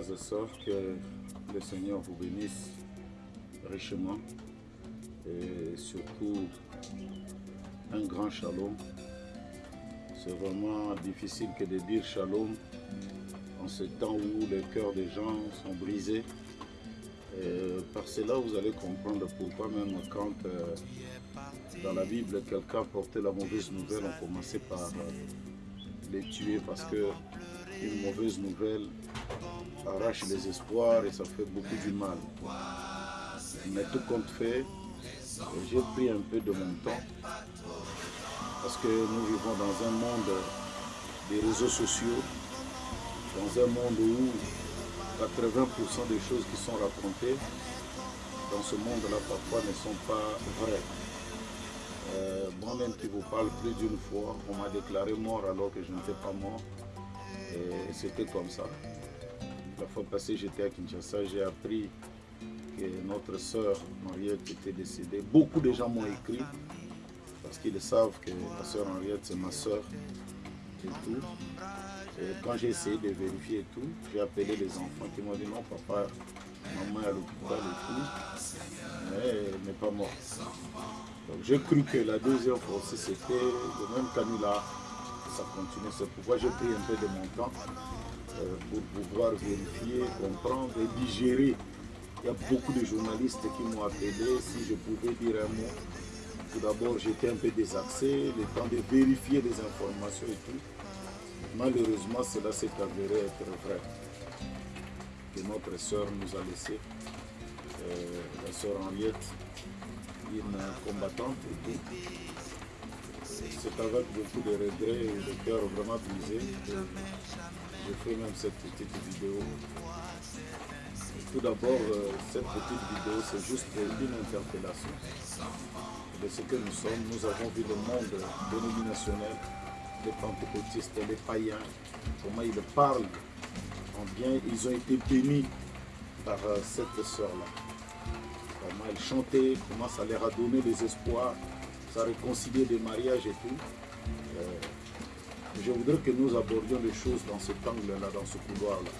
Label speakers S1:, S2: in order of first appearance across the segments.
S1: et sœurs, que le Seigneur vous bénisse richement et surtout un grand shalom. C'est vraiment difficile que de dire shalom en ce temps où les cœurs des gens sont brisés. Par cela, vous allez comprendre pourquoi même quand euh, dans la Bible, quelqu'un portait la mauvaise nouvelle, on commençait par les tuer parce que une mauvaise nouvelle arrache les espoirs et ça fait beaucoup du mal. Mais tout compte fait, j'ai pris un peu de mon temps parce que nous vivons dans un monde des réseaux sociaux, dans un monde où 80% des choses qui sont racontées dans ce monde-là parfois ne sont pas vraies. Euh, Moi-même qui vous parle plus d'une fois, on m'a déclaré mort alors que je n'étais pas mort. C'était comme ça. La fois passée, j'étais à Kinshasa, j'ai appris que notre sœur Mariette était décédée. Beaucoup de gens m'ont écrit parce qu'ils savent que ma sœur Henriette, c'est ma sœur et tout. Quand j'ai essayé de vérifier et tout, j'ai appelé les enfants qui m'ont dit non, papa, maman est à l'hôpital et tout, mais elle n'est pas morte. Donc j'ai cru que la deuxième fois c'était le même canula, ça continuait. C'est pourquoi j'ai pris un peu de mon temps euh, pour pouvoir vérifier, comprendre et digérer. Il y a beaucoup de journalistes qui m'ont appelé si je pouvais dire un mot. Tout d'abord, j'étais un peu désaxé, le temps de vérifier les informations et tout. Malheureusement, cela s'est avéré être vrai. Que notre sœur nous a laissé, euh, la sœur Henriette, une combattante. Et tout. C'est avec beaucoup de regrets et de cœur vraiment brisé que je fais même cette petite vidéo. Tout d'abord, euh, cette petite vidéo, c'est juste une interpellation de ce que nous sommes. Nous avons vu le monde dénominationnel, les pentecôtistes, les païens, comment ils parlent en bien. Ils ont été bénis par euh, cette sœur-là. Comment elle chantait, comment ça leur a donné des espoirs, ça a réconcilié des mariages et tout. Euh, je voudrais que nous abordions les choses dans cet angle-là, dans ce couloir-là.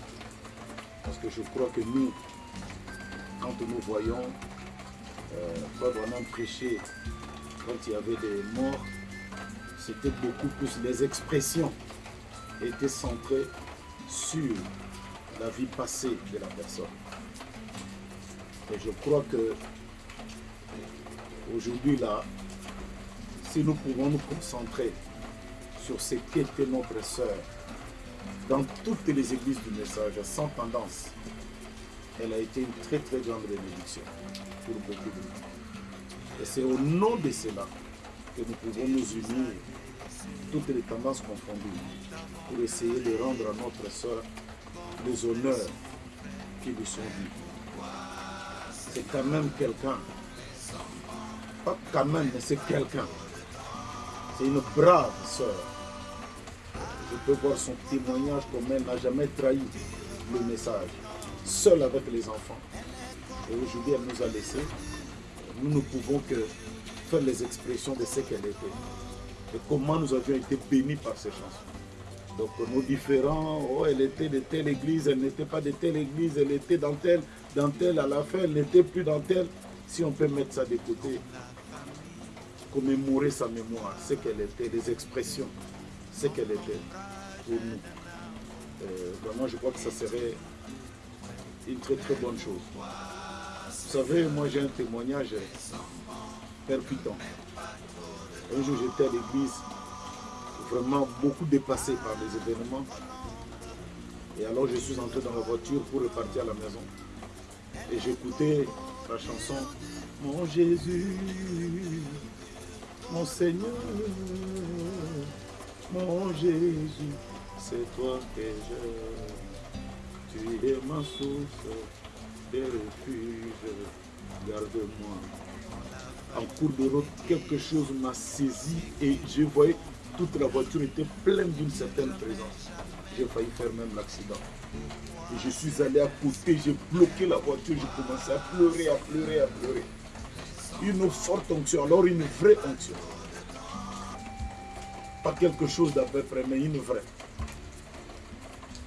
S1: Parce que je crois que nous, quand nous voyons euh, pas vraiment prêcher, quand il y avait des morts, c'était beaucoup plus les expressions étaient centrées sur la vie passée de la personne. Et je crois que aujourd'hui là, si nous pouvons nous concentrer sur ce qu'était notre sœur dans toutes les églises du message, sans tendance, elle a été une très très grande bénédiction pour beaucoup de gens. Et c'est au nom de cela que nous pouvons nous unir, toutes les tendances confondues, pour essayer de rendre à notre sœur les honneurs qui lui sont dus. C'est quand même quelqu'un. Pas quand même, mais c'est quelqu'un. C'est une brave sœur. Je peux voir son témoignage comme elle n'a jamais trahi le message, seule avec les enfants. Et aujourd'hui, elle nous a laissés. Nous ne pouvons que faire les expressions de ce qu'elle était. Et comment nous avions été bénis par ces chansons. Donc nos différents, oh, elle était de telle église, elle n'était pas de telle église, elle était dans telle, dans telle, à la fin, elle n'était plus dans telle. Si on peut mettre ça de côté, commémorer sa mémoire, ce qu'elle était, les expressions, ce qu'elle était pour nous. Euh, vraiment, je crois que ça serait une très très bonne chose. Vous savez, moi j'ai un témoignage percutant. Un jour j'étais à l'église, vraiment beaucoup dépassé par les événements. Et alors je suis entré dans la voiture pour repartir à la maison. Et j'écoutais la chanson Mon Jésus, mon Seigneur, mon Jésus, c'est toi que je. Tu es ma source de refuge, garde-moi. En cours de route, quelque chose m'a saisi et je voyais toute la voiture était pleine d'une certaine présence. J'ai failli faire même l'accident. Je suis allé à côté, j'ai bloqué la voiture, j'ai commencé à pleurer, à pleurer, à pleurer. Une forte onction, alors une vraie onction. Pas quelque chose d'à peu près, mais une vraie.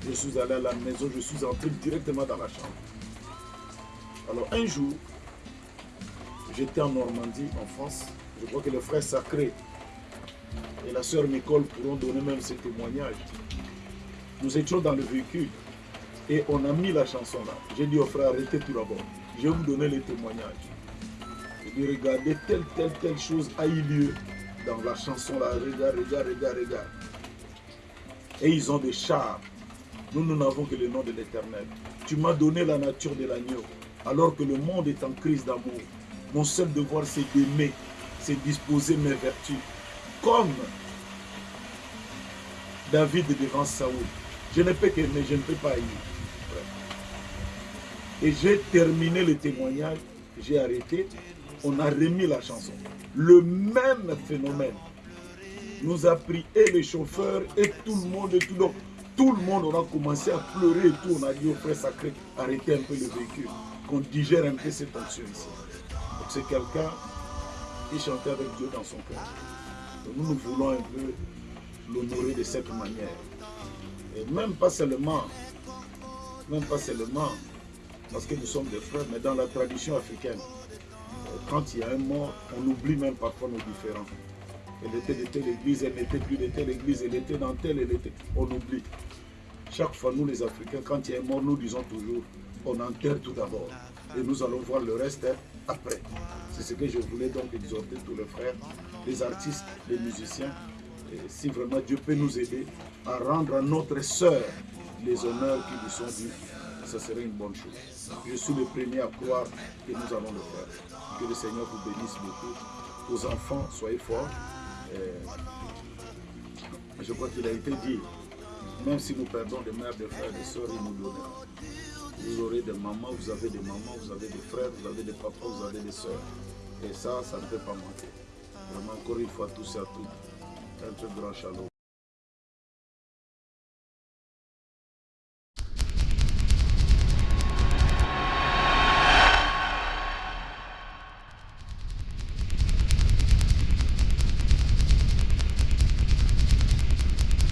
S1: Je suis allé à la maison, je suis entré directement dans la chambre. Alors un jour, j'étais en Normandie, en France. Je crois que le frère sacré et la sœur Nicole pourront donner même ce témoignage. Nous étions dans le véhicule et on a mis la chanson là. J'ai dit au frère, arrêtez tout d'abord. Je vais vous donner les témoignages. J'ai dit, regardez, telle, telle, telle chose a eu lieu dans la chanson là. Regarde, regarde, regarde, regarde. Et ils ont des chars. Nous, nous n'avons que le nom de l'éternel. Tu m'as donné la nature de l'agneau. Alors que le monde est en crise d'amour. Mon seul devoir, c'est d'aimer. C'est disposer mes vertus. Comme David devant Saoul. Je ne peux qu'aimer, je ne peux pas aimer. Et j'ai terminé le témoignage, j'ai arrêté, on a remis la chanson. Le même phénomène nous a pris et les chauffeurs et tout le monde et tout le tout le monde, on a commencé à pleurer et tout. On a dit au frère sacré, arrêtez un peu le véhicule, qu'on digère un peu cette tension ici. Donc c'est quelqu'un qui chantait avec Dieu dans son cœur. nous, nous voulons un peu l'honorer de cette manière. Et même pas seulement, même pas seulement parce que nous sommes des frères, mais dans la tradition africaine, quand il y a un mort, on oublie même parfois nos différends. Elle était de telle église, elle n'était plus de telle église, elle était dans telle, elle était... On oublie. Chaque fois, nous les Africains, quand il y a un mort, nous disons toujours, on enterre tout d'abord. Et nous allons voir le reste après. C'est ce que je voulais donc exhorter tous les frères, les artistes, les musiciens. Si vraiment Dieu peut nous aider à rendre à notre sœur les honneurs qui lui sont dus, ce serait une bonne chose. Je suis le premier à croire que nous allons le faire. Que le Seigneur vous bénisse beaucoup. Aux enfants, soyez forts. je crois qu'il a été dit, même si nous perdons des mères, des frères, des soeurs, il nous donnera. Vous aurez des mamans, vous avez des mamans, vous avez des frères, vous avez des papas, vous avez des soeurs. Et ça, ça ne peut pas manquer. Vraiment, encore une fois, tous et à toutes, un très grand shalom.